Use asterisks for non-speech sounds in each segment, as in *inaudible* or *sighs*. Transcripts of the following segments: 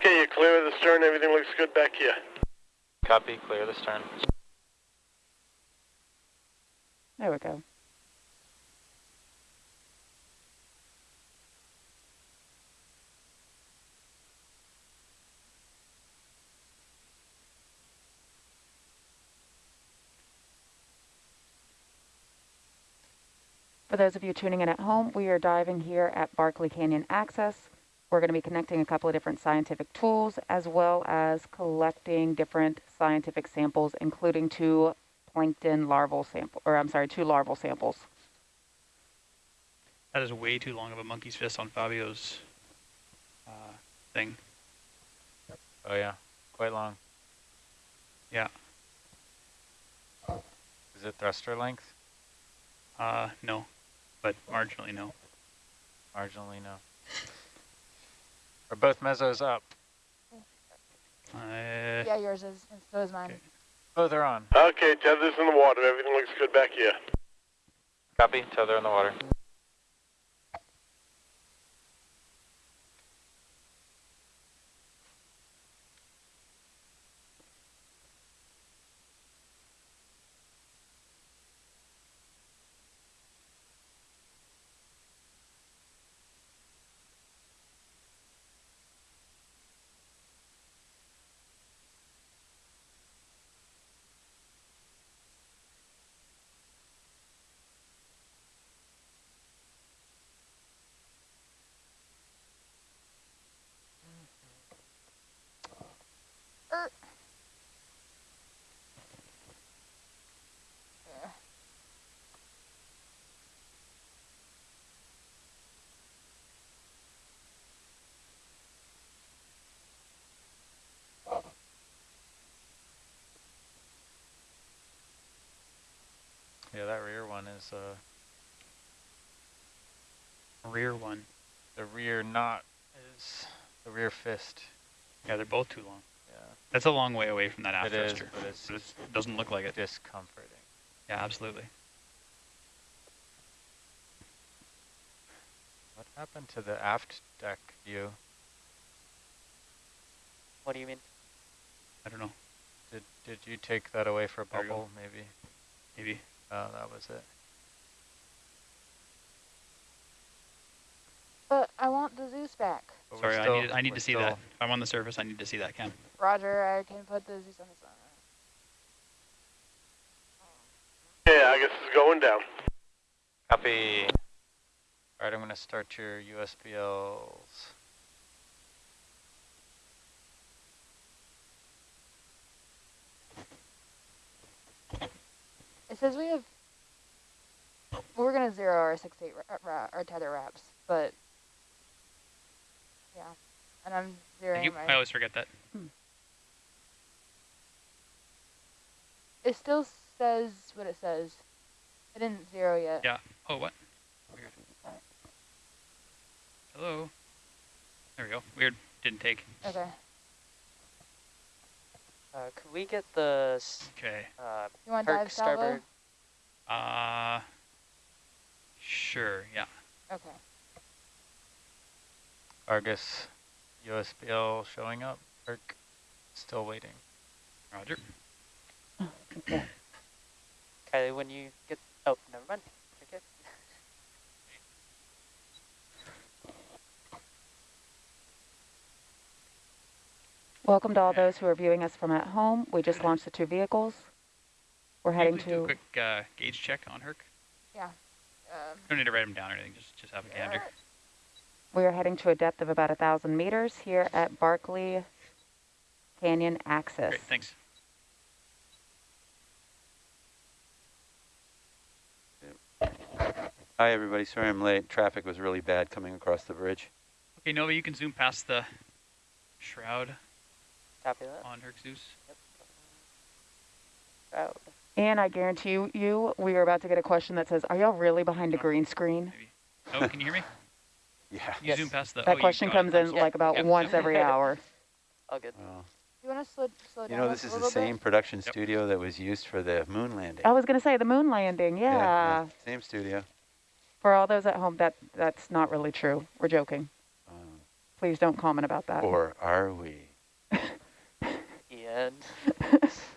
Okay, you clear of the stern. Everything looks good back here. Copy, clear the stern. There we go. For those of you tuning in at home, we are diving here at Barkley Canyon Access. We're going to be connecting a couple of different scientific tools as well as collecting different scientific samples, including two plankton larval sample, or I'm sorry, two larval samples. That is way too long of a monkey's fist on Fabio's uh, thing. Oh yeah, quite long. Yeah. Is it thruster length? Uh, no, but marginally no. Marginally no. Are both mesos up? Uh, Yeah, yours is, and so is mine. Okay. Both are on. Okay, tether's in the water. Everything looks good back here. Copy, tether in the water. Yeah, that rear one is uh rear one. the rear knot is the rear fist. Yeah, they're both too long. Yeah, That's a long way away from that aft it is, thruster. but it's But it's- It doesn't look like it. discomforting. Yeah, absolutely. What happened to the aft deck view? What do you mean? I don't know. Did did you take that away for a There you go. bubble? Maybe. Maybe. Oh, that was it. But I want the Zeus back. But we're Sorry, I need I need to see still- that. If I'm on the surface, I need to see that, Cam. Roger, I can put the Zeus on the side. Okay, I guess it's going down. Copy. All right, I'm going to start your USBLs. Says we have. We're gonna zero our six eight ra ra our tether wraps, but yeah, and I'm zeroing you. my. I always forget that. It still says what it says. I didn't zero yet. Yeah. Oh, what? Weird. Hello. There we go. Weird. Didn't take. Okay. Uh, could we get the Okay. uh, You want Herc dive salvo? starboard? Uh. Sure. Yeah. Okay. Argus USBL showing up. Herc still waiting. Roger. okay. Kylie, when you get... Oh, never mind. Okay. Welcome to all those who are viewing us from at home. We just launched the two vehicles. We're heading you please do a to, quick uh, gauge check on Herc. Um, Don't need to write them down or anything. Just just have a gander. we are heading to a depth of about a thousand meters here at Barkley Canyon Access. Great. Thanks. Hi, everybody. Sorry I'm late. Traffic was really bad coming across the bridge. Okay, Nova, you can zoom past the shroud Copy that. on Herc Zeus. Proud. And I guarantee you, you, we are about to get a question that says, are y'all really behind a green screen? Maybe. Oh, can you hear me? *laughs* Yeah. You Yes. zoom past the. oh, That you question comes in Yeah. like about Yep. once every *laughs* hour. All good. Well, you want to slow slow you know, this is the same bit? production Yep. studio that was used for the moon landing. I was going to say the moon landing. Yeah. Same studio. For all those at home, that that's not really true. We're joking. Um, Please don't comment about that. Or are we? Ian. *laughs*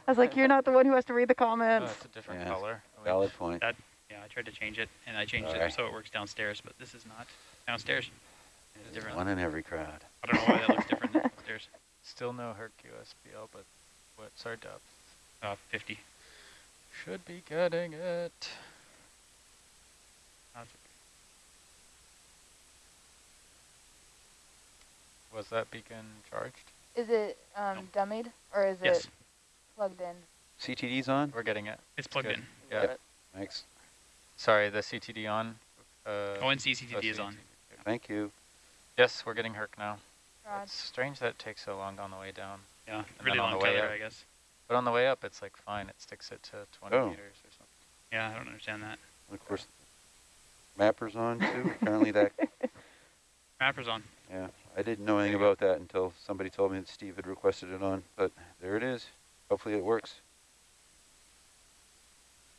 I was like, you're not the one who has to read the Oh, comments. it's a different Yeah. color. Wait, Valid point. That- Yeah, I tried to change it, and I changed Alright. it so it works downstairs, but this is not downstairs. It's different. One in every crowd. I don't know why that looks different than *laughs* upstairs. Still no Herc USBL, but what's our depth? Uh, 50. Should be getting it. Was that beacon charged? Is it um, dummied or is Yes, it plugged in? CTD's on? We're getting it. it's plugged good. in. Yeah. Yep. Thanks. Sorry, the CTD on. Uh, ONC oh, CTD is on. CTD. Thank you. Yes, we're getting Herc now. Rod. It's strange that it takes so long on the way down. Yeah, then really on long the way tether, up. I guess. But on the way up, it's like fine. It sticks it to 20 Oh. meters or something. Yeah, I don't understand that. And of course, Mapper's on too. Apparently that, *laughs* Mapper's on. yeah. I didn't know anything There you go. about that until somebody told me that Steve had requested it on, but there it is. Hopefully it works.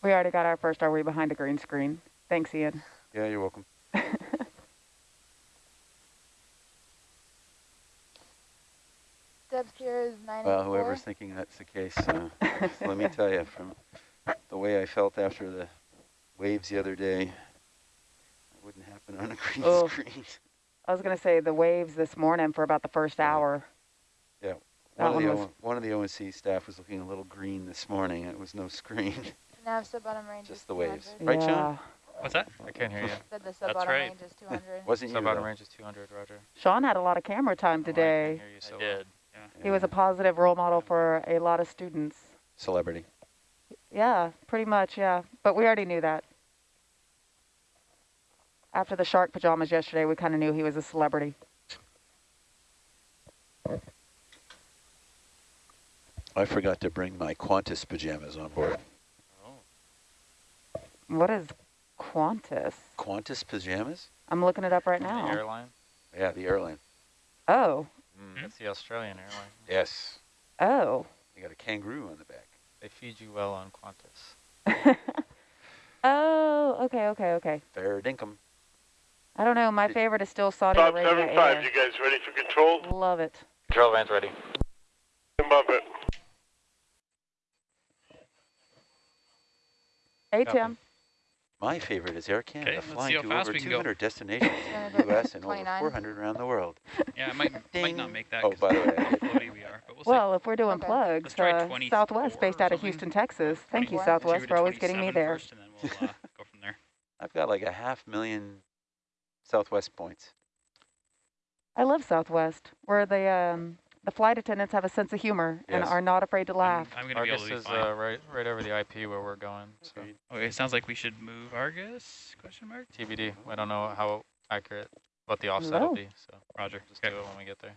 We already got our first ROE behind a green screen. Thanks, Ian. Yeah, you're welcome. *laughs* Depth here is 94. Well, whoever's thinking that's the case, uh, *laughs* let me tell you, from the way I felt after the waves the other day, it wouldn't happen on a green Oh. screen. I was going to say the waves this morning for about the first hour. Yeah, That one of, the one was- of the ONC staff was looking a little green this morning, it was no screen. *laughs* Now sub-bottom range Just the waves. 200. Right, Sean? yeah. What's that? I can't hear you. Said the sub-bottom right. range is 200. *laughs* Wasn't you Sub bottom range is 200, Roger. Sean had a lot of camera time Oh, I can today. hear you so I well. did. He was a positive role model for a lot of students. Celebrity. Yeah, pretty much, yeah. But we already knew that. After the shark pajamas yesterday, we kind of knew he was a celebrity. I forgot to bring my Qantas pajamas on board. Oh, What is Qantas? Qantas pajamas? I'm looking it up right the now. airline? Yeah, the airline. Oh, Mm, that's the Australian airline. Yes. oh. You got a kangaroo on the back. They feed you well on Qantas. *laughs* oh, okay, okay, okay. Fair dinkum. I don't know. My favorite is still Saudi Bob Arabia seven five, you guys ready for control? Love it. Control van's ready. Above it. Hey, Copy. Tim. My favorite is Air Canada, let's flying to over we can go. 200 *laughs* destinations in the U.S. and over 400 around the world. *laughs* Yeah, I might might not make that. Oh, 'cause by the *laughs* way, I how did- floaty we are, but we'll, Well, if we're doing Okay. plugs, uh, Southwest based out of. Houston, Texas. Thank you, 24. see. Let's Southwest, for always getting me there. first, and then we'll uh, go from there. I've got like a half million Southwest points. I love Southwest, where the um, the flight attendants have a sense of humor and are not afraid to laugh. I'm, I'm gonna be able Argus to be is fine. uh, right, right over the IP where we're going. So okay, it sounds like we should move Argus? Question mark. TBD. I don't know how accurate what the offset will No. be. So Roger. just Okay. do it when we get there.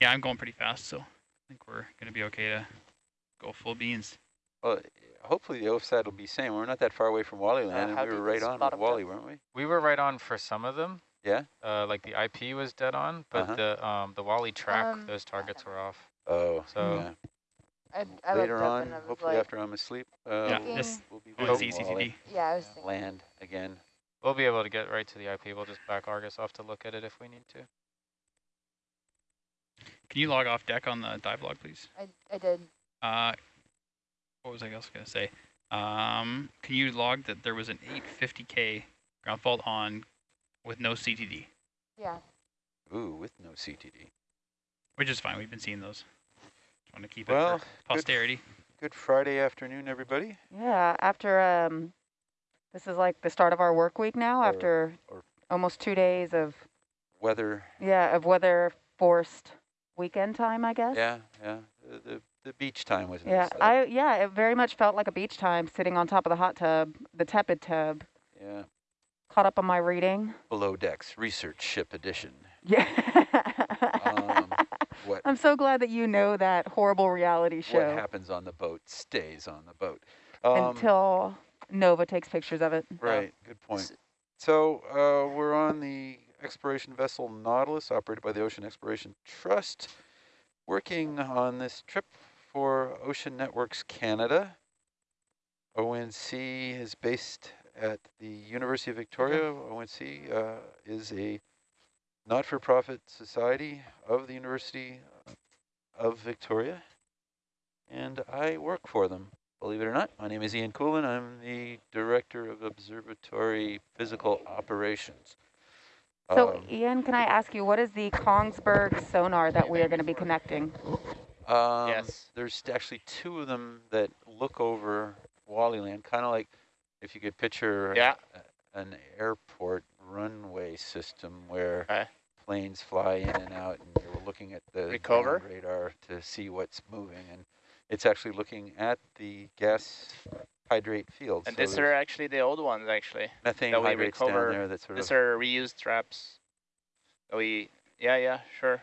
Yeah, I'm going pretty fast, so I think we're gonna be okay to go full beans. Well, hopefully the offside will be same. We're not that far away from Wally Land, how and we were right on with Wally, depth? weren't we? We were right on for some of them. Yeah? Uh, like the IP was dead on, but Uh-huh. the um the Wally track, Um, those targets were off. Oh, So- yeah. I, I Later on, and I was hopefully like, after I'm asleep, uh, Yeah, Thinking- this we'll be with it's yeah, I was thinking. Land again. We'll be able to get right to the IP. We'll just back Argus off to look at it if we need to. Can you log off deck on the dive log, please? I, I did. Uh, what was I else gonna say? Um, can you log that there was an 850k ground fault on with no CTD, Yeah. Ooh, with no CTD. which is fine. We've been seeing those. Just want to keep Well, it for posterity. Good Friday afternoon, everybody. Yeah, after um, this is like the start of our work week now. Or- after or- almost two days of Weather, yeah of weather forced weekend time, I guess. yeah, yeah. The, the, the beach time was Yeah, nice. though. I yeah, it very much felt like a beach time, sitting on top of the hot tub, the tepid tub. Yeah. Caught up on my reading. Below decks, research ship edition. Yeah. Um, what I'm so glad that you know that horrible reality show. what happens on the boat stays on the boat. Um, until Nova takes pictures of it. Right, good point. So uh, we're on the exploration vessel Nautilus, operated by the Ocean Exploration Trust, working on this trip for Ocean Networks Canada. ONC is based at the University of Victoria. ONC uh, is a not-for-profit society of the University of Victoria, and I work for them. Believe it or not, my name is Ian Kulin. I'm the Director of Observatory Physical Operations. So Um, Ian, can I ask you, what is the Kongsberg sonar that we are going to be connecting? Um, Yes. There's actually two of them that look over Wallyland, kind of like if you could picture Yeah. a- an airport runway system where Okay. planes fly in and out, and you're looking at the Recover. radar to see what's moving, and it's actually looking at the gas hydrate fields. And so these are actually the old ones, actually. methane that we hydrates down recover. there that sort These of are reused traps. that We, yeah, yeah, sure.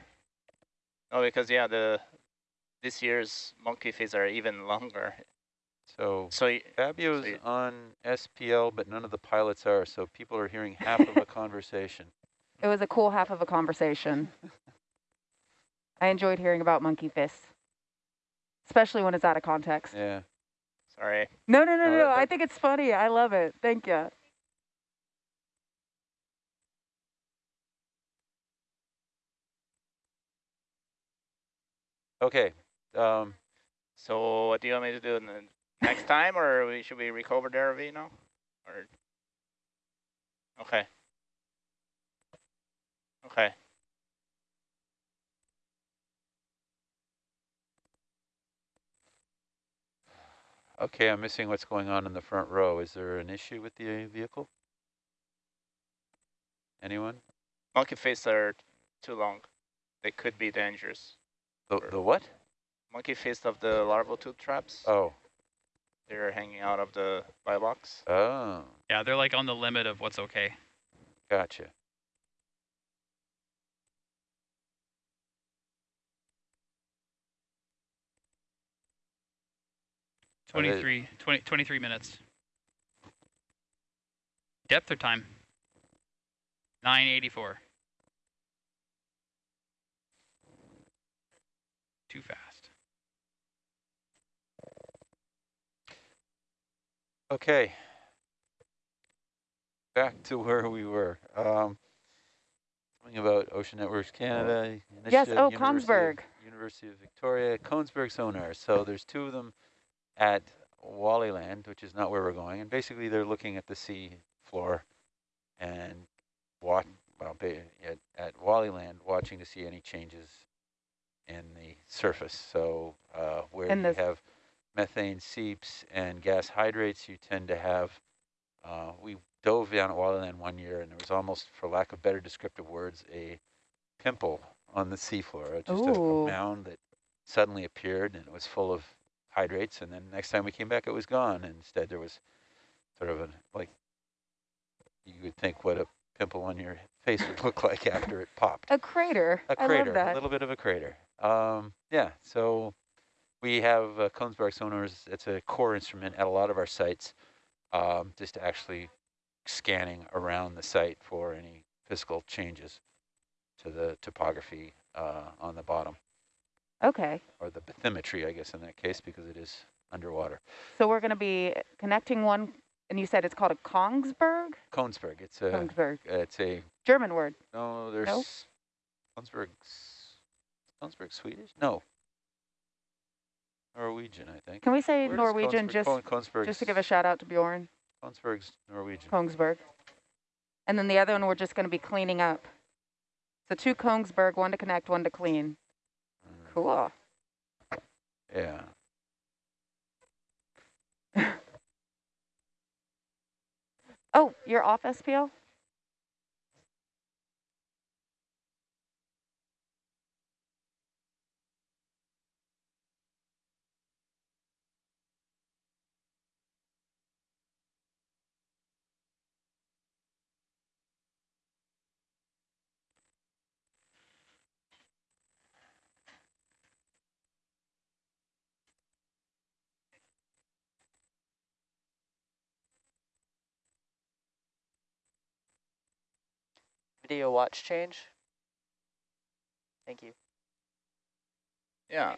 No, because yeah, the this year's monkey fins are even longer. so. So y- Fabio's you- on SPL, but none of the pilots are, so people are hearing half of a *laughs* conversation. It was a cool half of a conversation. *laughs* I enjoyed hearing about monkey fists, especially when it's out of context. Yeah. sorry. No, no, no, No, no. I think it's funny. I love it. Thank you. Okay. Um, So what do you want me to do in the next time, or we, should we recover the RV now? Or okay. Okay. okay, I'm missing what's going on in the front row. Is there an issue with the vehicle? Anyone? Monkey fins are too long. They could be dangerous. The, the what? Monkey fins of the larval tube traps. Oh. They're hanging out of the buy box. Oh, Yeah, they're like on the limit of what's okay. gotcha. 23, 20, 23 minutes. Depth or time? 984. Too fast. Okay. Back to where we were. Um, something about Ocean Networks Canada. Yes, oh, University of- University of Victoria, Kongsberg sonar. So there's two of them at Wallyland, which is not where we're going. And basically they're looking at the sea floor and watch, well, at, at Wallyland, watching to see any changes in the surface. So uh, where In you the- have methane seeps and gas hydrates, you tend to have, uh, we dove down at Wallyland one year and there was almost, for lack of better descriptive words, a pimple on the seafloor, just a, a mound that suddenly appeared and it was full of hydrates. And then next time we came back, it was gone. And instead there was sort of a, like, you would think what a pimple on your face would *laughs* look like after it popped. A crater. A crater, a little bit of a crater. Um, yeah, so we have uh, Kongsberg sonars. It's a core instrument at a lot of our sites, um, just actually scanning around the site for any physical changes to the topography uh, on the bottom, Okay. or the bathymetry, I guess, in that case, because it is underwater. So we're going to be connecting one, and you said it's called a Kongsberg? Kongsberg, it's a, Kongsberg. it's a, German word. no, there's, Kongsberg's, Kongsberg Swedish? No. Norwegian, I think. Can we say Where Norwegian just, just to give a shout out to Bjorn? Kongsberg's Norwegian. Kongsberg. And then the other one we're just going to be cleaning up. So two Kongsberg, one to connect, one to clean. Mm, Cool. Yeah. *laughs* Oh, you're off SPL? Video watch change. Thank you. Yeah.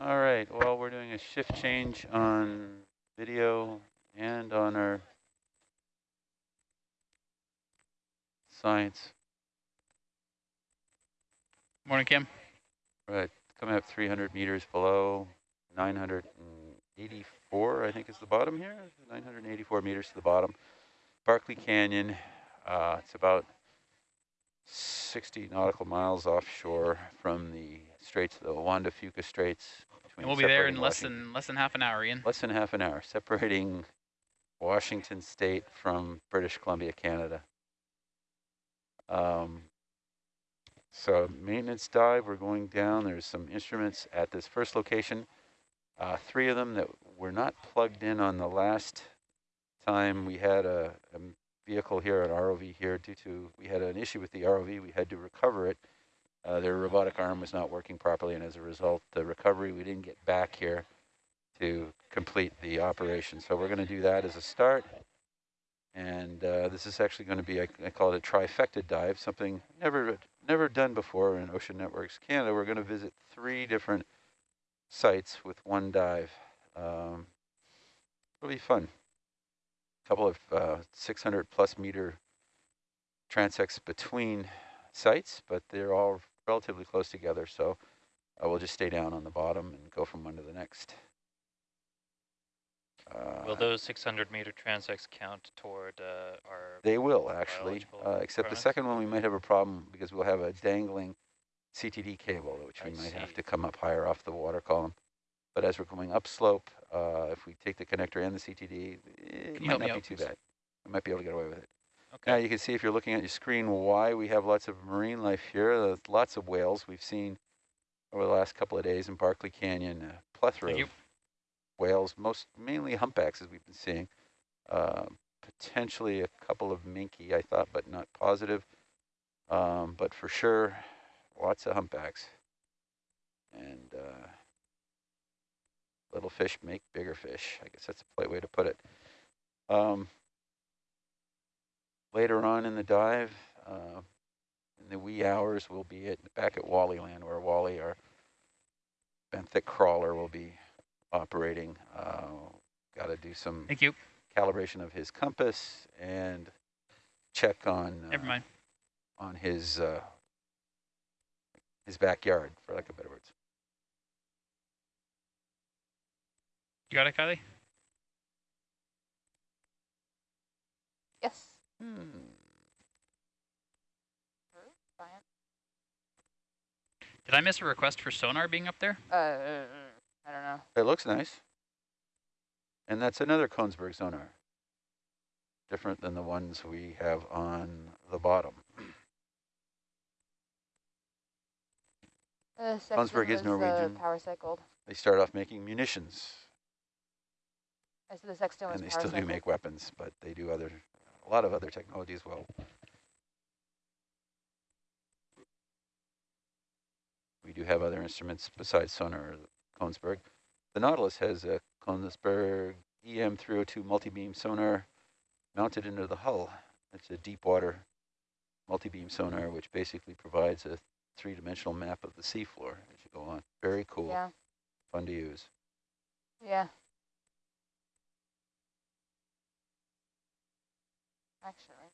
All right, well, we're doing a shift change on video and on our science. Morning, Kim. Right, coming up 300 meters below, 984, I think is the bottom here, 984 meters to the bottom. Barkley Canyon, uh, it's about 60 nautical miles offshore from the straits, the Juan de Fuca Straits. And we'll be there in less Washington- than less than half an hour, Ian. Less than half an hour, separating Washington State from British Columbia, Canada. Um, so maintenance dive, we're going down. There's some instruments at this first location. Uh, three of them that were not plugged in on the last time we had a, a vehicle here, an ROV here, due to, we had an issue with the ROV. We had to recover it. Uh, their robotic arm was not working properly, and as a result, the recovery, we didn't get back here to complete the operation. So we're going to do that as a start. And uh, this is actually going to be, I, I call it a trifecta dive, something never never done before in Ocean Networks Canada. We're going to visit three different sites with one dive. Um, it'll be fun. A couple of uh, 600 plus meter transects between sites, but they're all relatively close together. So uh, we'll just stay down on the bottom and go from one to the next. Uh, Will those 600 meter transects count toward uh, our? They will actually, uh, except the second one we might have a problem because we'll have a dangling CTD cable, which we I might have to come up higher off the water column. But as we're going upslope, uh, if we take the connector and the CTD, it Can might not be too bad. We might be able to get away with it. Okay. Now you can see if you're looking at your screen why we have lots of marine life here. There's lots of whales we've seen over the last couple of days in Barkley Canyon. A plethora of whales, most mainly humpbacks as we've been seeing. Uh, potentially a couple of minke, I thought, but not positive. Um, but for sure, lots of humpbacks. And uh, little fish make bigger fish. I guess that's a polite way to put it. Um, later on in the dive, uh, in the wee hours, we'll be at, back at Wally Land, where Wally, our benthic crawler, will be operating. Uh, Got to do some Thank you. calibration of his compass and check on uh, Never mind. on his uh, his backyard, for lack of better words. You got it, Kylie? Yes. Hmm. Did I miss a request for sonar being up there? Uh, I don't know. It looks nice. And that's another Kongsberg sonar. Different than the ones we have on the bottom. Uh, Kongsberg is Sexton Norwegian. Uh, power cycled. They start off making munitions, I said the Sexton was and they power still do make weapons, but they do other, a lot of other technologies well. We do have other instruments besides sonar, Kongsberg. The Nautilus has a Kongsberg E EM302 multi-beam sonar mounted into the hull. It's a deep water multi-beam sonar, which basically provides a three-dimensional map of the seafloor as you go on. Very cool, Yeah. fun to use. Yeah. Actually.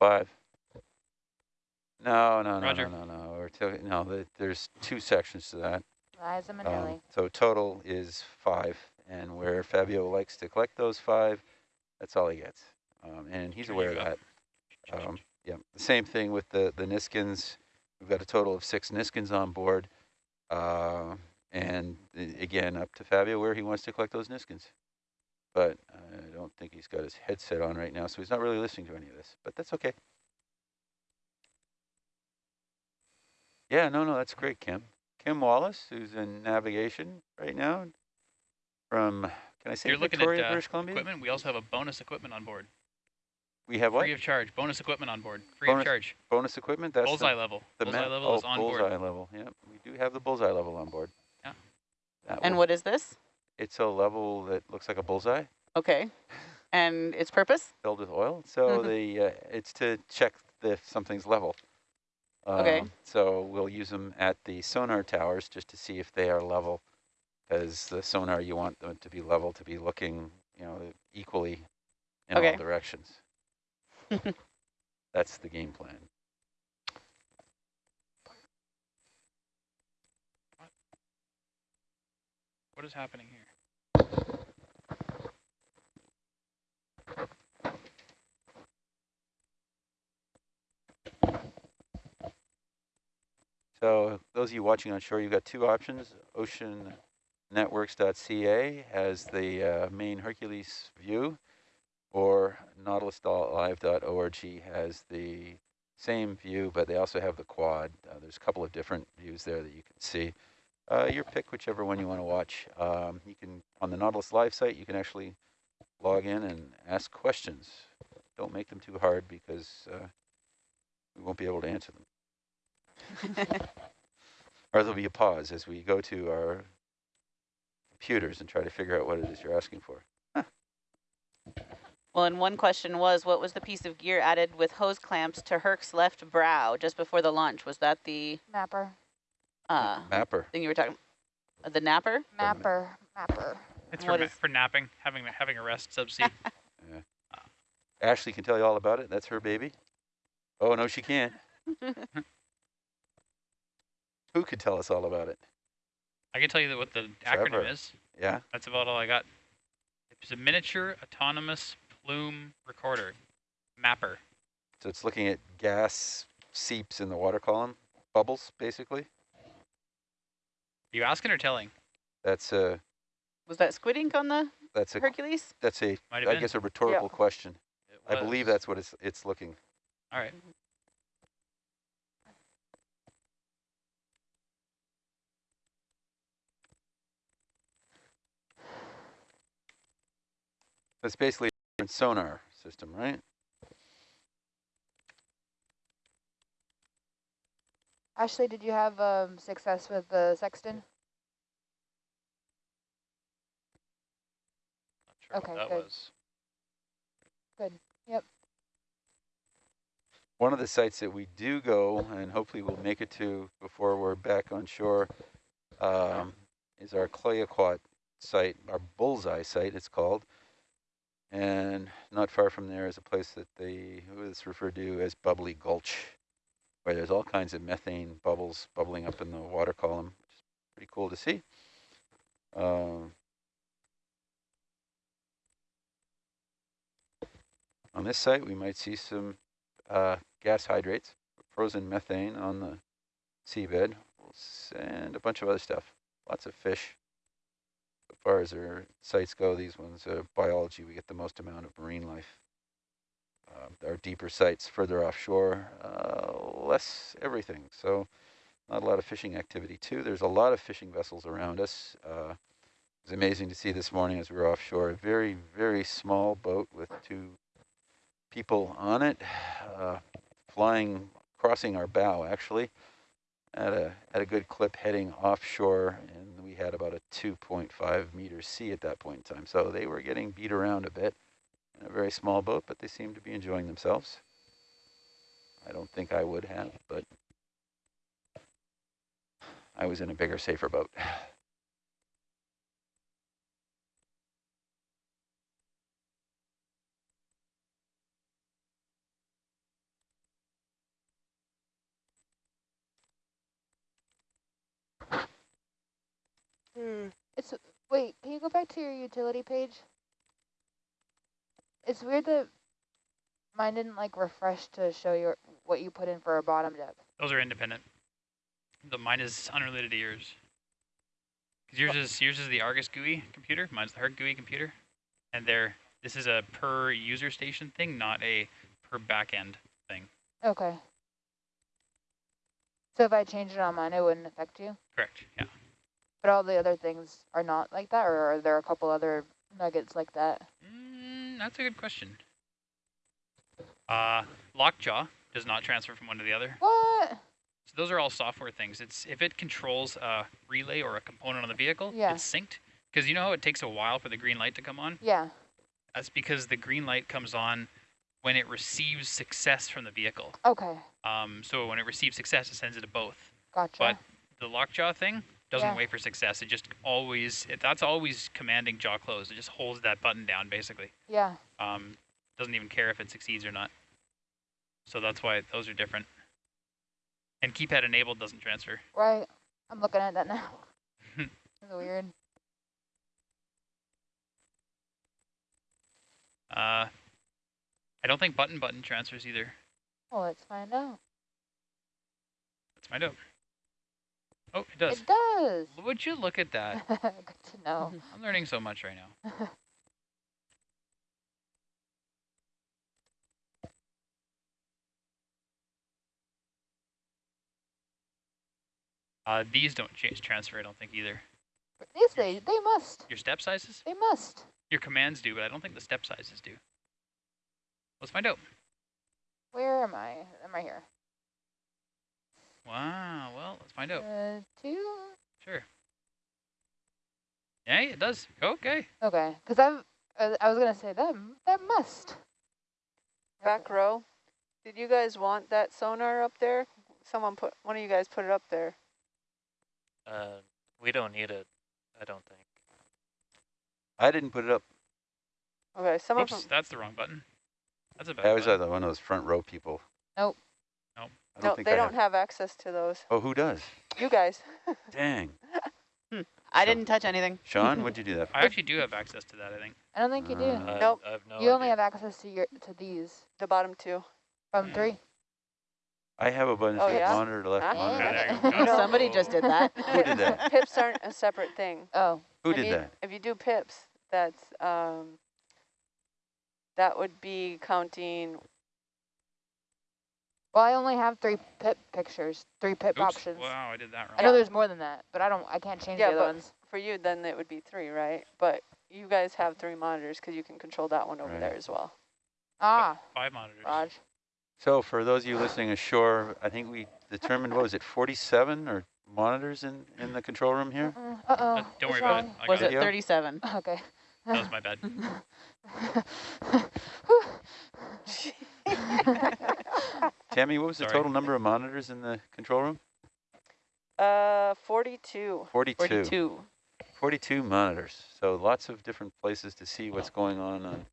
Five. No, no, no, Roger. no, no, no. We're talking, no, the, there's two sections to that. Liza Um, Minnelli. so total is five, and where Fabio likes to collect those five, that's all he gets. Um, and he's aware of that. Um, yeah, the same thing with the, the Niskins. We've got a total of six Niskins on board. Uh, and again, up to Fabio where he wants to collect those Niskins. But I don't think he's got his headset on right now, so he's not really listening to any of this, but that's okay. Yeah, no, no, that's great, Kim. Kim Wallace, who's in navigation right now from Can I say You're looking Victoria, at uh, British Columbia? equipment. We also have a bonus equipment on board. We have what? Free of charge. Bonus equipment on board. Free Bonus of charge. bonus equipment? That's bullseye the, level. the bullseye level oh, is on bullseye board. level. Yeah, we do have the bullseye level on board. Yeah. That And will- what is this? It's a level that looks like a bullseye Okay. *laughs* And its purpose? filled with oil. So Mhm. the uh, it's to check if something's level. Okay. Um, So we'll use them at the sonar towers just to see if they are level. Because the sonar, you want them to be level, to be looking, you know, equally in all Okay. directions. *laughs* That's the game plan. What is happening here? So those of you watching on shore, you've got two options. Oceannetworks.ca has the uh, main Hercules view, or nautilus.live.org has the same view, but they also have the quad. Uh, there's a couple of different views there that you can see. Uh, your pick whichever one you want to watch. Um, you can on the Nautilus Live site, you can actually log in and ask questions. Don't make them too hard because uh, we won't be able to answer them *laughs* or there'll be a pause as we go to our computers and try to figure out what it is you're asking for. Well, and one question was, what was the piece of gear added with hose clamps to Herc's left brow just before the launch? Was that the Mapper. uh, Mapper. thing you were talking? Uh, the napper? Mapper. Mapper. It's for, ma- is- for napping, having having a rest subsea. *laughs* Ashley can tell you all about it. That's her baby. Oh, no, she can't. *laughs* Who could tell us all about it? I can tell you that what the Trevor. acronym is. Yeah? That's about all I got. It's a miniature autonomous plume recorder. Mapper. So it's looking at gas seeps in the water column, bubbles, basically. Are you asking or telling? That's a, Was that squid ink on the that's a, Hercules? that's a, Might have I been. guess a rhetorical question. It I believe that's what it's, it's looking. All right. It's basically a sonar system, right? Ashley, did you have um, success with the sexton? Not sure Okay, what that good. was. One of the sites that we do go, and hopefully we'll make it to before we're back on shore, um, is our Clayoquot site, our bullseye site, it's called. And not far from there is a place that they, it's referred to as Bubbly Gulch, where there's all kinds of methane bubbles bubbling up in the water column, which is pretty cool to see. Um, on this site, we might see some uh, gas hydrates, frozen methane on the seabed, and a bunch of other stuff. Lots of fish. As far as our sites go, these ones, uh, biology, we get the most amount of marine life. Um, our deeper sites further offshore, uh, less everything. So not a lot of fishing activity too. There's a lot of fishing vessels around us. Uh, it was amazing to see this morning as we were offshore, a very, very small boat with two people on it, uh, flying, crossing our bow actually, at a at a good clip heading offshore, and had about a 2.5 meter sea at that point in time. So they were getting beat around a bit in a very small boat, but they seemed to be enjoying themselves. I don't think I would have, but I was in a bigger, safer boat. *sighs* It's wait. Can you go back to your utility page? It's weird that mine didn't like refresh to show you what you put in for a bottom depth. Those are independent. The mine is unrelated to yours. 'Cause yours is yours is the Argus GUI computer. Mine's the Herc GUI computer, and they're this is a per user station thing, not a per backend thing. Okay. So if I change it on mine, it wouldn't affect you. Correct. Yeah. But all the other things are not like that, or are there a couple other nuggets like that? Mm, that's a good question. Uh, lockjaw does not transfer from one to the other. What? So those are all software things. It's if it controls a relay or a component on the vehicle, Yeah. it's synced. Because you know how it takes a while for the green light to come on? Yeah. That's because the green light comes on when it receives success from the vehicle. Okay. Um, so when it receives success, it sends it to both. Gotcha. But the lockjaw thing doesn't Yeah. wait for success. It just always, it, that's always commanding jaw closed. It just holds that button down basically. yeah. Um, doesn't even care if it succeeds or not. So that's why those are different. And keypad enabled doesn't transfer. Right. I'm looking at that now. *laughs* That's weird. Uh, I don't think button button transfers either. Well, let's find out. Let's find out. Oh, it does. It does. Would you look at that? *laughs* Good to know. *laughs* I'm learning so much right now. Uh, these don't change transfer, I don't think either. Yes, they they must. Your step sizes? They must. Your commands do, but I don't think the step sizes do. Let's find out. Where am I? Am I here? Wow, well, let's find out. Uh, two. Sure. Yeah, it does. Okay. Okay. Because I've uh, I was gonna say that that must. Back row. Did you guys want that sonar up there? Someone put, one of you guys put it up there. Uh, we don't need it, I don't think. I didn't put it up. Okay, some of Oops, them. that's the wrong button. That's a bad I was button. uh, one of those front row people. Nope. Nope. I don't No, think they I don't have. have access to those. Oh, who does? You guys. *laughs* Dang. I So- didn't touch anything. Sean, *laughs* what'd you do that for? I actually do have access to that, I think. I don't think you do. Uh, Nope. I have no you only have access to your to these The bottom two. from Mm. three. I have a bunch Oh, for yeah? monitor to left Ah. monitor. Yeah, to there right. you go. No. Somebody just did that. Who did that? *laughs* Pips aren't a separate thing. Oh. Who if did you, that? If you do pips, that's um, that would be counting. Well, I only have three pip pictures, three pip Oops. options. Wow, I did that wrong. I know there's more than that, but I don't. I can't change Yeah, the other but- ones. For you, then it would be three, right? But you guys have three monitors because you can control that one over Right. there as well. Ah, Five monitors. Raj. So for those of you listening ashore, I think we determined, what was it, 47 or monitors in, in the control room here? Uh oh. Uh, don't worry about it. I Was it Yeah. 37? Okay. That was my bad. *laughs* *laughs* *laughs* *laughs* Tammy, what was the total number of monitors in the control room? Uh, 42. 42. 42. 42 monitors. So lots of different places to see what's going on. on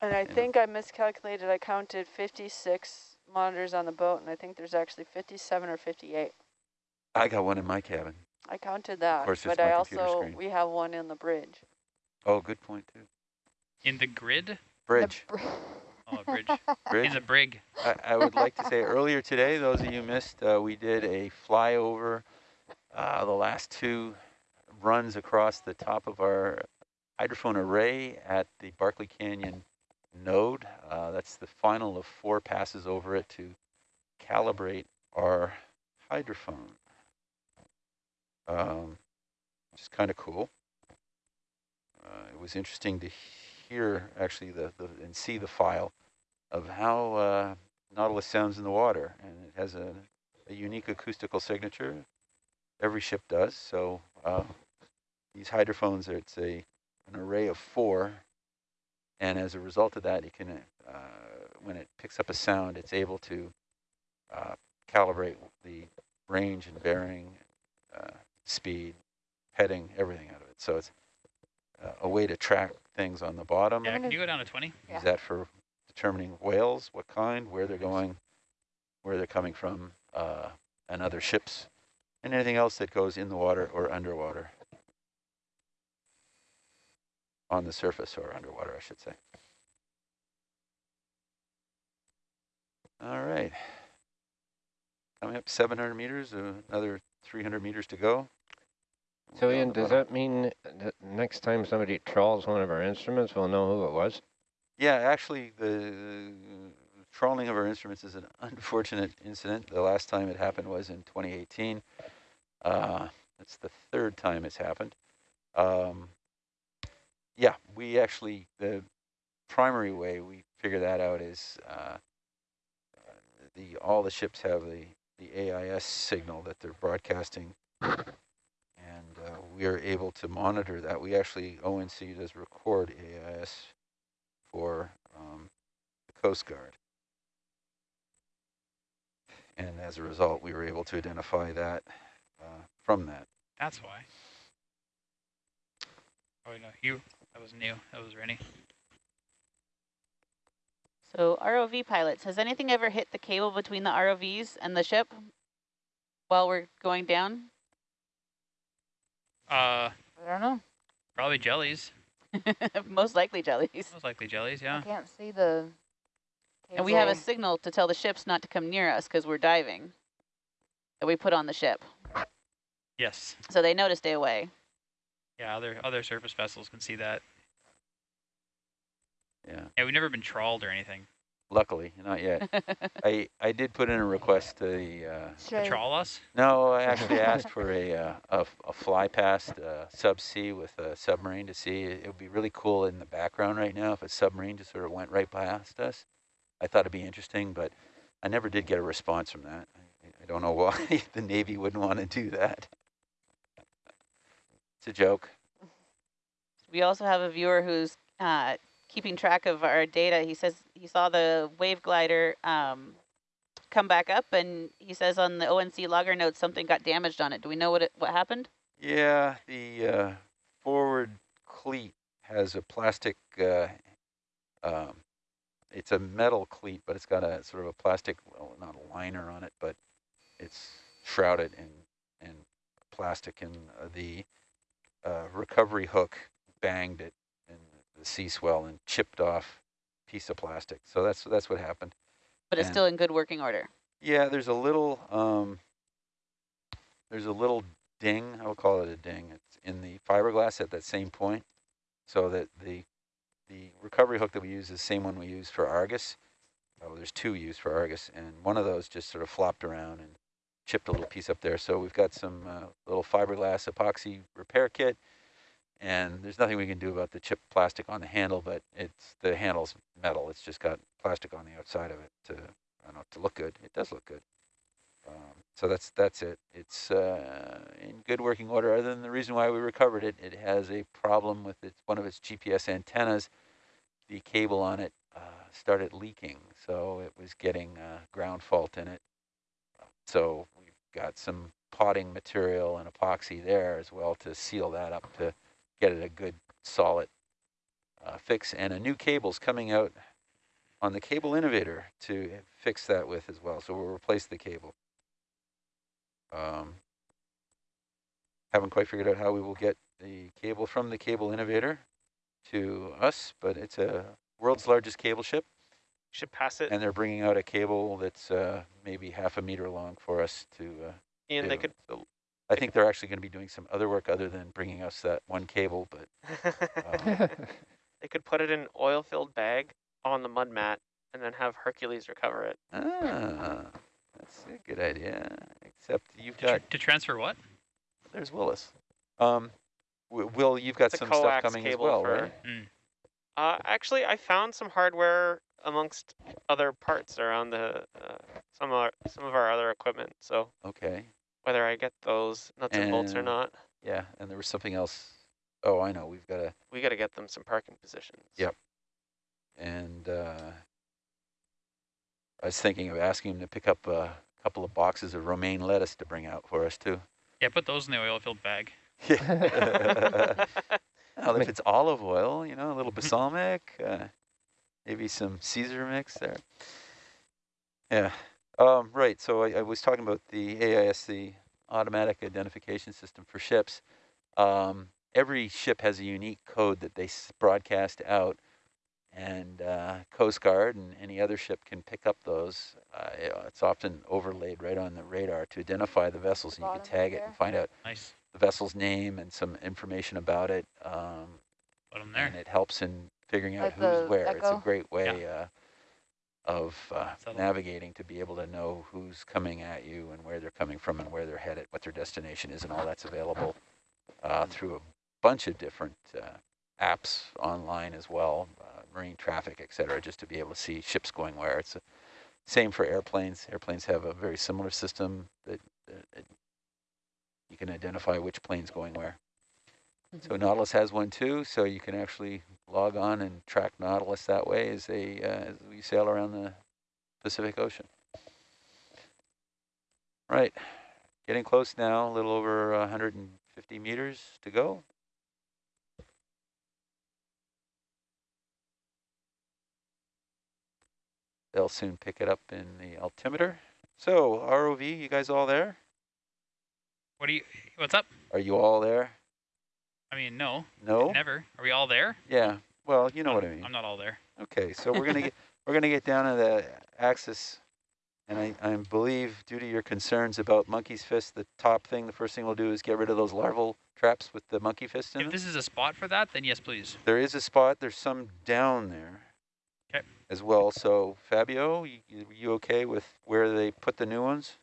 And I Yeah. think I miscalculated. I counted 56 monitors on the boat, and I think there's actually 57 or 58. I got one in my cabin. I counted that, course, but I my computer also screen. we have one in the bridge. Oh, good point, too. In the grid? Bridge. *laughs* Oh, a bridge. Bridge. In the brig. I, I would like to say earlier today, those of you missed, uh, we did a flyover uh, the last two runs across the top of our hydrophone array at the Barkley Canyon node. Uh, that's the final of four passes over it to calibrate our hydrophone. Um, which is kind of cool. Uh, it was interesting to hear actually the, the and see the file of how uh, Nautilus sounds in the water, and it has a, a unique acoustical signature. Every ship does. So uh, these hydrophones, are, it's a an array of four, and as a result of that, it can uh, when it picks up a sound, it's able to uh, calibrate the range and bearing, uh, speed, heading, everything out of it. So it's uh, a way to track things on the bottom. Yeah, can you go down to 20? Yeah. Use that for determining whales, what kind, where they're going, where they're coming from, uh, and other ships, and anything else that goes in the water or underwater. On the surface or underwater, I should say. All right. Coming up 700 meters, another 300 meters to go. So We'll be on Ian, does that mean that next time somebody trawls one of our instruments, we'll know who it was? Yeah, actually, the trawling of our instruments is an *laughs* unfortunate incident. The last time it happened was in 2018. Uh, it's the third time it's happened. Um, yeah, we actually, the primary way we figure that out is uh, the all the ships have the, the AIS signal that they're broadcasting. And uh, we are able to monitor that. We actually, ONC does record AIS for um, the Coast Guard. And as a result, we were able to identify that uh, from that. That's why. Oh no, you. That was new. That was Rennie. So ROV pilots, has anything ever hit the cable between the ROVs and the ship while we're going down? Uh, I don't know. probably jellies. *laughs* Most likely jellies. Most likely jellies. yeah. I can't see the. And we have a signal to tell the ships not to come near us because we're diving that we put on the ship. Yes. So they know to stay away. Yeah. Other other surface vessels can see that. Yeah, Yeah. We've never been trawled or anything. Luckily, not yet. *laughs* I, I did put in a request to the, uh, To Straight. us? no, I *laughs* actually asked for a, uh, a, f- a fly past uh, subsea with a submarine to see. It would be really cool in the background right now if a submarine just sort of went right past us. I thought it'd be interesting, but I never did get a response from that. I, I don't know *laughs* why the Navy wouldn't want to do that. It's a joke. We also have a viewer who's uh, keeping track of our data. He says he saw the wave glider um, come back up, and he says on the ONC logger notes something got damaged on it. Do we know what it, what happened? Yeah, the uh, forward cleat has a plastic, uh, um, it's a metal cleat, but it's got a sort of a plastic, well, not a liner on it, but it's shrouded in, in plastic and uh, the uh, recovery hook banged it the sea swell and chipped off piece of plastic. So that's, that's what happened. But it's And- still in good working order. Yeah, there's a little, um, there's a little ding, I will call it a ding. It's in the fiberglass at that same point. So that the, the recovery hook that we use is the same one we use for Argus. Oh, there's two used for Argus, and one of those just sort of flopped around and chipped a little piece up there. So we've got some uh, little fiberglass epoxy repair kit, and there's nothing we can do about the chip plastic on the handle, but it's the handle's metal. It's just got plastic on the outside of it to, I don't know, to look good. It does look good. Um, so that's that's it. It's uh, in good working order. Other than the reason why we recovered it, it has a problem with its one of its GPS antennas. The cable on it uh, started leaking, so it was getting uh, ground fault in it. So we've got some potting material and epoxy there as well to seal that up to get it a good solid uh, fix. And a new cable's coming out on the Cable Innovator to fix that with as well. So we'll replace the cable. Um, haven't quite figured out how we will get the cable from the Cable Innovator to us, but it's a world's largest cable ship, Should pass it. and they're bringing out a cable that's uh, maybe half a meter long for us to. Uh, Ian, they could So I think they're actually going to be doing some other work other than bringing us that one cable, but um, *laughs* they could put it in an oil-filled bag on the mud mat and then have Hercules recover it. ah, that's a good idea. Except you've To, tr- to transfer what? there's Willis. Um, Will, you've got It's some stuff coax coming as well, for- right? Mm. Uh, actually, I found some hardware amongst other parts around the uh, some of our, some of our other equipment. So Okay. Whether I get those nuts and bolts or not, Yeah, and there was something else. Oh, I know. We've got to. we got to get them some parking positions. Yep. and uh, I was thinking of asking him to pick up a couple of boxes of romaine lettuce to bring out for us too. Yeah, put those in the oil-filled bag. *laughs* Yeah. *laughs* well, if it's olive oil, you know, a little balsamic, uh, maybe some Caesar mix there. Yeah. Um, right. So I, I was talking about the AIS, the automatic identification system for ships. Um, every ship has a unique code that they s- broadcast out, and uh, Coast Guard and any other ship can pick up those. Uh, it's often overlaid right on the radar to identify the vessels, and you can Bottom tag it and find out Nice. the vessel's name and some information about it. Um, Put them there. and it helps in figuring out Like who's the where. It's a great way uh, of uh, navigating to be able to know who's coming at you and where they're coming from and where they're headed, what their destination is, and all that's available uh, through a bunch of different uh, apps online as well, uh, marine traffic, et cetera, just to be able to see ships going where. It's the same for airplanes. Airplanes have a very similar system that, that, that you can identify which plane's going where. So Nautilus has one too, so you can actually log on and track Nautilus that way as, a, uh, as we sail around the Pacific Ocean. Right, getting close now, a little over 150 meters to go. They'll soon pick it up in the altimeter. So ROV, you guys all there? What do you? What's up? Are you all there? I mean, no. No? Never. Are we all there? Yeah, well, you know what I mean. I'm not all there. Okay, so we're gonna get *laughs* we're gonna get down to the axis, and I, I believe due to your concerns about monkey's fist, the top thing, the first thing we'll do is get rid of those larval traps with the monkey fist in If them. this is a spot for that, then yes, please. There is a spot. There's some down there. 'Kay. As well. So Fabio, you, you you okay with where they put the new ones?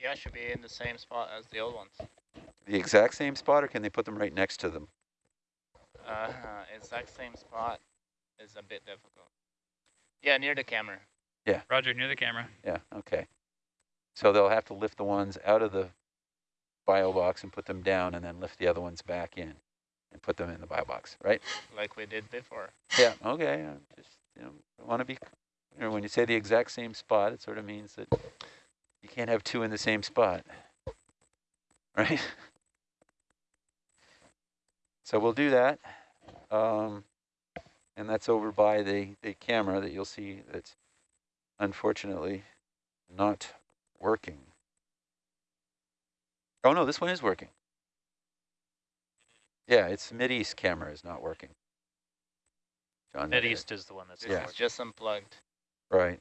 Yeah, should be in the same spot as the old ones. The exact same spot, or can they put them right next to them? Uh, exact same spot is a bit difficult. Yeah, near the camera. Yeah. Roger, near the camera. Yeah. Okay. So they'll have to lift the ones out of the bio box and put them down, and then lift the other ones back in and put them in the bio box, right? Like we did before. Yeah. Okay. I just you know want to be, you know, when you say the exact same spot, it sort of means that you can't have two in the same spot, right? So we'll do that. Um, and that's over by the, the camera that you'll see that's unfortunately not working. Oh no, this one is working. Yeah, it's Mideast camera is not working. John, Mid East is the one that's Yeah. is just unplugged. Right.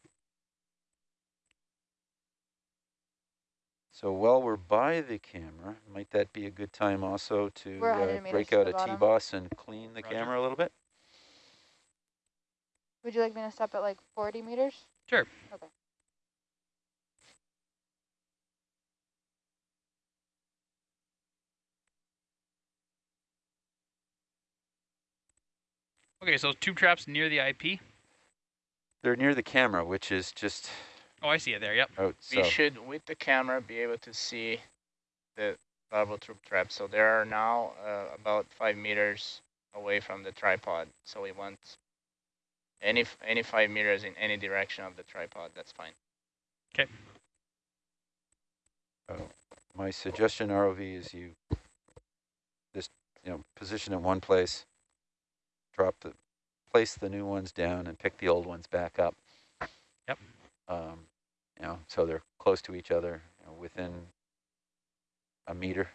So while we're by the camera, might that be a good time also to uh, break out the a bottom. T-boss and clean the Roger. camera a little bit? Would you like me to stop at like 40 meters? Sure. Okay. Okay, so tube traps near the IP. They're near the camera, which is just Oh, I see it there. Yep. out. We should, with the camera, be able to see the larval troop trap. So they are now uh, about five meters away from the tripod. So we want any any five meters in any direction of the tripod. That's fine. Okay. My suggestion, ROV, is you just you know position in one place, drop the, place the new ones down, and pick the old ones back up. Yep. Um, you know, so they're close to each other, you know, within a meter,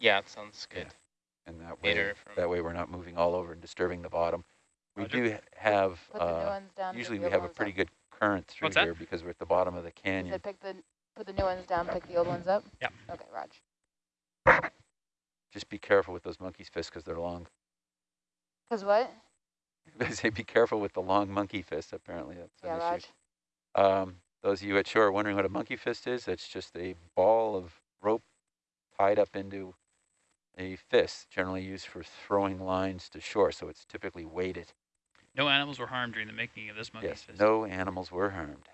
Yeah, it sounds good. and that way Meter from that way we're not moving all over and disturbing the bottom. We Roger. do have Put the new uh, ones down. pick usually we have a pretty up. good current through What's that? here because we're at the bottom of the canyon. said pick the put the new ones down, pick the old ones up. Yep. Okay, Raj. Just be careful with those monkey's fists because they're long. Cause what? *laughs* They say be careful with the long monkey fist. Apparently, that's Yeah, Raj. issue. Um, those of you at shore wondering what a monkey fist is, it's just a ball of rope tied up into a fist, generally used for throwing lines to shore. So it's typically weighted. No animals were harmed during the making of this monkey's yes, fist. no animals were harmed.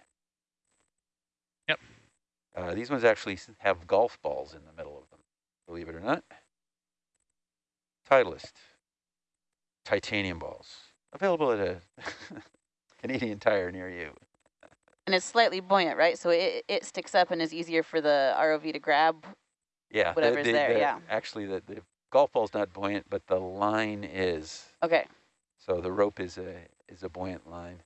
Yep. Uh, these ones actually have golf balls in the middle of them, believe it or not. Titleist, titanium balls, available at a *laughs* Canadian Tire near you. And it's slightly buoyant, right? So it, it sticks up and is easier for the ROV to grab. Yeah, the- Whatever's the- there, the- yeah. Actually, the, the golf ball's not buoyant, but the line is. Okay. So the rope is a is a buoyant line.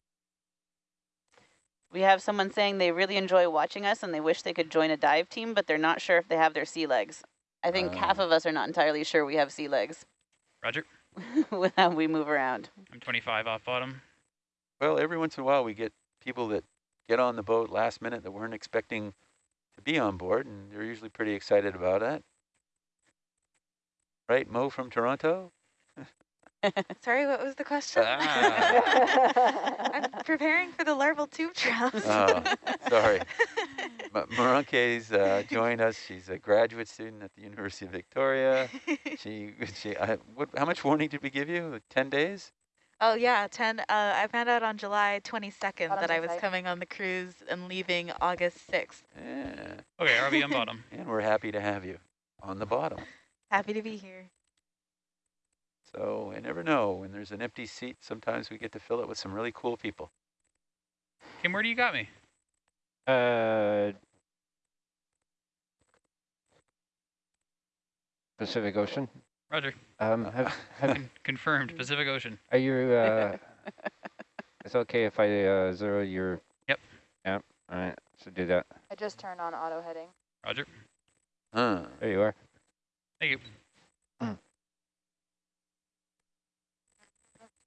We have someone saying they really enjoy watching us and they wish they could join a dive team, but they're not sure if they have their sea legs. I think half Um. of us are not entirely sure we have sea legs Roger. *laughs* with how we move around. I'm 25 off bottom. Well, every once in a while we get people that get on the boat last minute that weren't expecting to be on board, and they're usually pretty excited about it. Right, Mo from Toronto? *laughs* Sorry, what was the question? Ah. *laughs* I'm preparing for the larval tube trials. Oh, sorry. *laughs* Ma- Marunke's uh, joined us. She's a graduate student at the University of Victoria. She, she, I, what, how much warning did we give you? 10 days? Oh yeah, 10. Uh, I found out on July 22nd Bottom that I was side. coming on the cruise and leaving August 6th. Yeah. Okay, RV on bottom. *laughs* And we're happy to have you on the bottom. Happy to be here. So I never know. When there's an empty seat, sometimes we get to fill it with some really cool people. Kim, where do you got me? Uh, Pacific Ocean. Roger. Um, have, *laughs* have, *laughs* confirmed. Pacific Ocean. are you, uh, *laughs* it's okay if I, uh, zero your? Yep. Yep, all right, so do that. I just turned on auto heading. Roger. Huh. There you are. Thank you.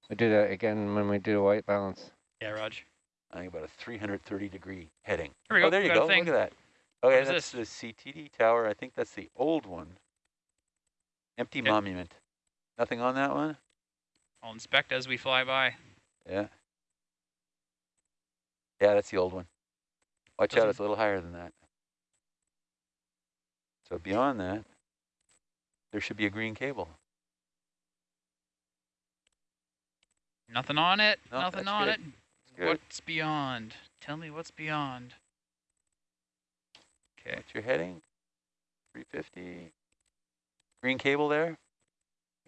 We do that again when we do the white balance. Yeah, Raj. I think about a 330 degree heading. Here we go. Oh, there we you go. a thing. Look at that. Okay, is that's the CTD tower. I think that's the old one. Empty Okay. monument. Nothing on that one? I'll inspect as we fly by. Yeah. Yeah, that's the old one. Watch out, Doesn't- it's a little higher than that. So beyond that, there should be a green cable. Nothing on it. No, Nothing on good. it. What's beyond? Tell me what's beyond. Okay. What's your heading? 350. Green cable there?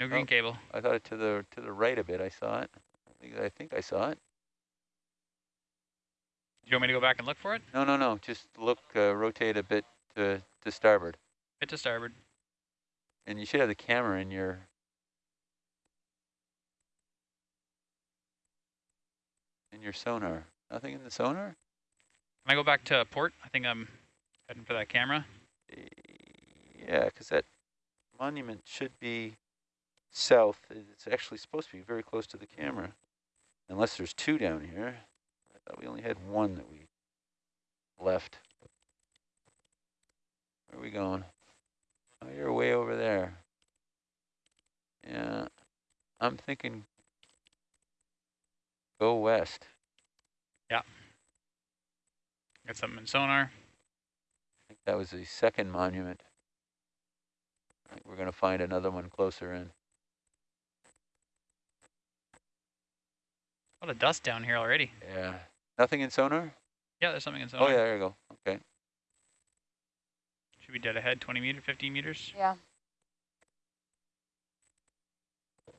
No green Oh. cable. I thought it to the to the right a bit. I saw it. I think I, think I saw it. Do you want me to go back and look for it? No, no, no. Just look, uh, rotate a bit to to starboard, Bit to starboard. and you should have the camera in your. In your sonar. Nothing in the sonar. Can I go back to port? I think I'm heading for that camera. Yeah, because that monument should be south. It's actually supposed to be very close to the camera, unless there's two down here. I thought we only had one that we left. Where are we going? Oh, you're way over there. Yeah, I'm thinking go west. Yeah. Got something in sonar. I think that was the second monument. I think we're going to find another one closer in. A lot of dust down here already. Yeah. Nothing in sonar? Yeah, there's something in oh, sonar. Oh, yeah, there you go. Okay. Should be dead ahead, 20 meter, 15 meters. Yeah.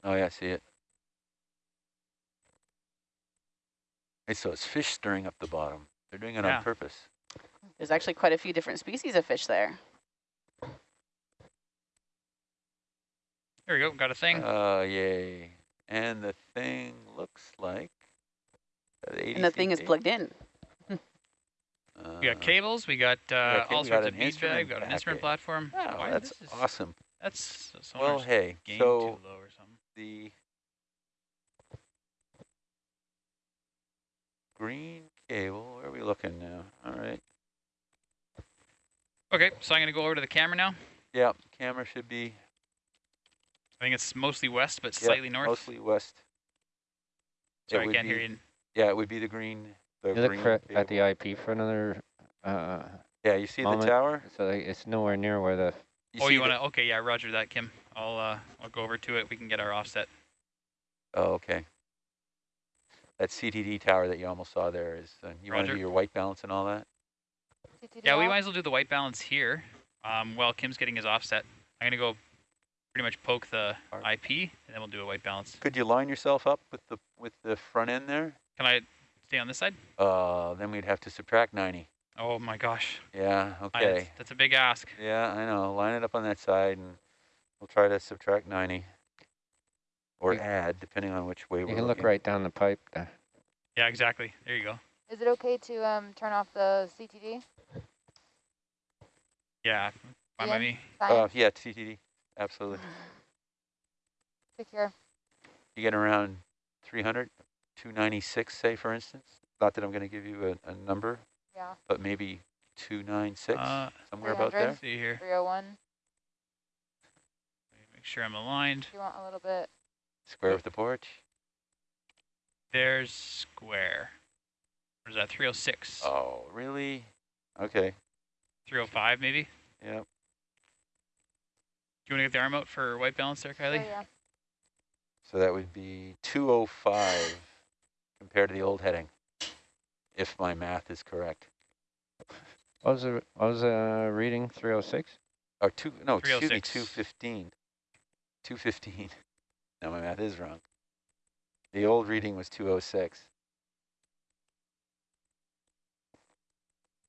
Oh, yeah, I see it. Hey, so it's fish stirring up the bottom. They're doing it Yeah. on purpose. There's actually quite a few different species of fish there. There we go. Got a thing. Oh, yay. And the thing looks like... uh, 80 And the thing is plugged in. Uh, *laughs* we got cables. We got uh, ca- we all got sorts of an bead bag. We got an instrument packet. platform. Wow, Why, that's is, awesome. That's so Well, hey, gained so too low or something. the green cable, where are we looking now? All right. Okay, so I'm gonna go over to the camera now. Yeah, camera should be I think it's mostly west, but yeah, slightly north. mostly west. Sorry, I can't hear you. Yeah, it would be the green. The You look green for, at the IP for another, uh, Yeah, you see moment. the tower? so it's nowhere near where the, oh, you wanna? Okay, yeah, Roger that, Kim. I'll uh, I'll go over to it. We can get our offset. Oh, okay. That CTD tower that you almost saw there is, uh, you want to do your white balance and all that? Yeah, we might as well do the white balance here. Um, while Kim's getting his offset, I'm gonna go pretty much poke the IP, and then we'll do a white balance. Could you line yourself up with the with the front end there? Can I stay on this side? Uh, then we'd have to subtract 90. Oh my gosh. Yeah, I- okay. that's, that's a big ask. Yeah, I know. Line it up on that side and we'll try to subtract 90. Or You- add, depending on which way you we're You can look right down the pipe there. Yeah, exactly. There you go. Is it okay to um turn off the CTD? Yeah, fine by Ian? me. Uh, yeah, TTD. Absolutely. *laughs* Secure. You get around 300, 296, say, for instance. Not that I'm going to give you a, a number, Yeah. but maybe 296, Uh, somewhere about there. let's see here. 301. Make sure I'm aligned. You want a little bit Square with the porch? There's square. Or is that 306? Oh, really? Okay, 305 maybe? yep. Do you want to get the arm out for white balance there, Kylie? Oh, yeah. So that would be 205 compared to the old heading, if my math is correct. What was the, what was the reading, 306? Or two, no, excuse me, 306. 215. 215. *laughs* Now my math is wrong. The old reading was 206.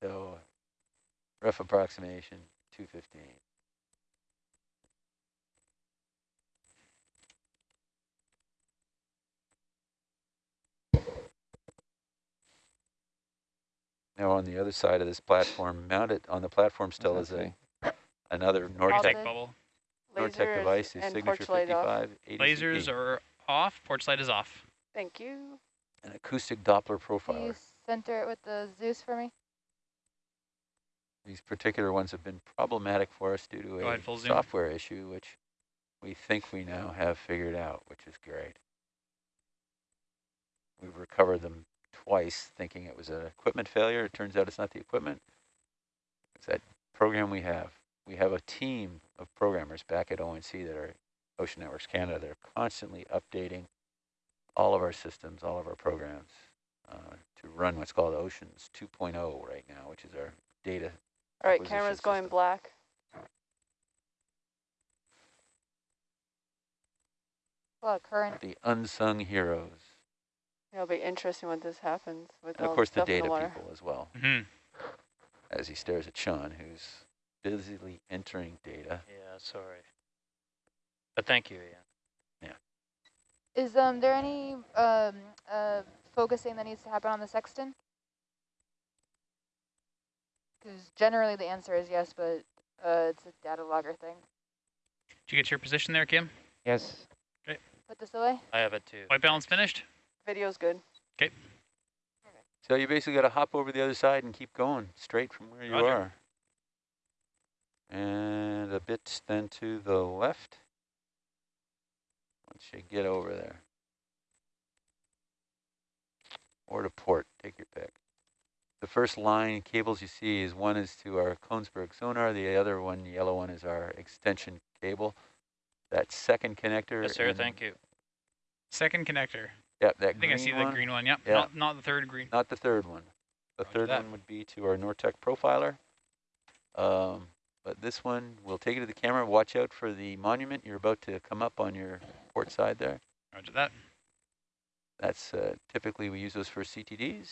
So, rough approximation, 215. Now on the other side of this platform, mounted on the platform still is a another Nortek Bubble. Nortek device, the signature porch light 55 Lasers are off, porch light is off. Thank you. an acoustic Doppler Can profiler. you center it with the Zeus for me? These particular ones have been problematic for us due to Go a ahead, full zoom. software issue, which we think we now have figured out, which is great. We've recovered them twice, thinking it was an equipment failure. It turns out it's not the equipment. It's that program we have. We have a team of programmers back at ONC that are Ocean Networks Canada. They're constantly updating all of our systems, all of our programs uh, to run what's called Oceans 2.0 right now, which is our data All right, acquisition camera's going black. A lot of current. the unsung heroes. It'll be interesting when this happens with And all of course, the stuff in data water. people as well, hmm as he stares at Sean, who's busily entering data. Yeah, sorry. But thank you, Ian. Yeah. Is um there any um uh focusing that needs to happen on the sexton? Because generally the answer is yes, but uh it's a data logger thing. Did you get your position there, Kim? Yes. Put this away. I have it too. White balance finished? Video's good. Okay. So you basically got to hop over the other side and keep going straight from where you Roger. are. And a bit then to the left. Once you get over there. Or to port, take your pick. The first line cables you see is one is to our Kongsberg sonar, the other one, yellow one, is our extension cable. That second connector. Yes, sir. Thank you. Second connector. Yep, that I think I see green the green one. Yep. Yeah. Not, not the third green. Not the third one. The Roger third that. one would be to our Nortek profiler. Um, but this one, we'll take it to the camera. Watch out for the monument. You're about to come up on your port side there. Roger that. That's uh, typically we use those for CTDs.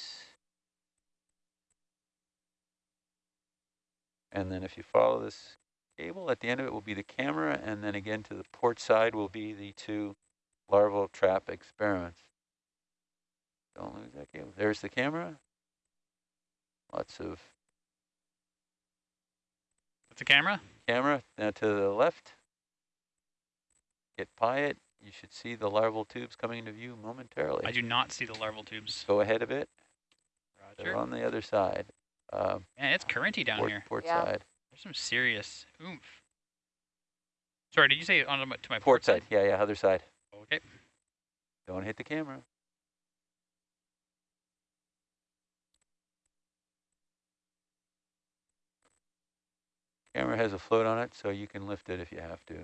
And then if you follow this cable, at the end of it will be the camera, and then again to the port side will be the two larval trap experiments. Don't lose that cable. There's the camera. Lots of That's a camera. camera. Now to the left, get by it. You should see the larval tubes coming into view momentarily. I do not see the larval tubes. Go ahead a bit. Roger. They're Roger. on the other side. Um, Man, it's currenty down port, here. port Yeah. side. There's some serious oomph. Sorry, did you say on to my Port side. Yeah, yeah, other side. Okay. Don't hit the camera. Camera has a float on it, so you can lift it if you have to.